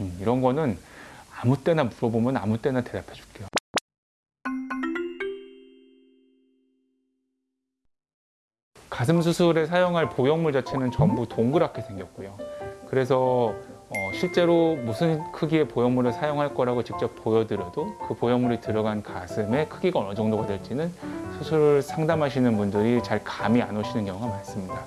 음, 이런 거는 아무 때나 물어보면 아무 때나 대답해 줄게요. 가슴 수술에 사용할 보형물 자체는 전부 동그랗게 생겼고요. 그래서 어, 실제로 무슨 크기의 보형물을 사용할 거라고 직접 보여드려도 그 보형물이 들어간 가슴의 크기가 어느 정도가 될지는 수술을 상담하시는 분들이 잘 감이 안 오시는 경우가 많습니다.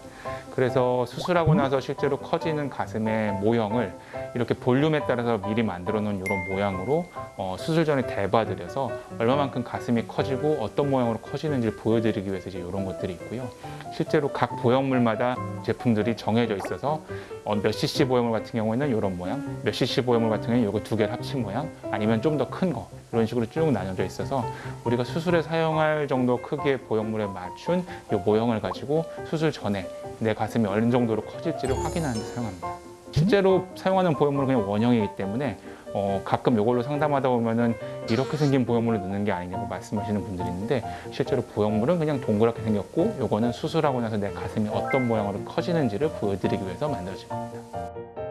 그래서 수술하고 나서 실제로 커지는 가슴의 모형을 이렇게 볼륨에 따라서 미리 만들어 놓은 이런 모양으로 어, 수술 전에 대봐드려서 얼마만큼 가슴이 커지고 어떤 모양으로 커지는지를 보여드리기 위해서 이제 이런 것들이 있고요. 실제로 각 보형물마다 제품들이 정해져 있어서 어, 몇 cc 보형물 같은 경우에는 이런 모양, 몇 cc 보형물 같은 경우에는 이거 두 개를 합친 모양, 아니면 좀 더 큰 거 이런 식으로 쭉 나눠져 있어서 우리가 수술에 사용할 정도 크기의 보형물에 맞춘 이 모형을 가지고 수술 전에 내 가슴 이 어느 정도로 커질지를 확인하는 데 사용합니다. 실제로 사용하는 보형물은 그냥 원형이기 때문에 어, 가끔 이걸로 상담하다 보면은 이렇게 생긴 보형물을 넣는 게 아니냐고 말씀하시는 분들이 있는데 실제로 보형물은 그냥 동그랗게 생겼고 요거는 수술하고 나서 내 가슴이 어떤 모양으로 커지는지를 보여드리기 위해서 만들어진 겁니다.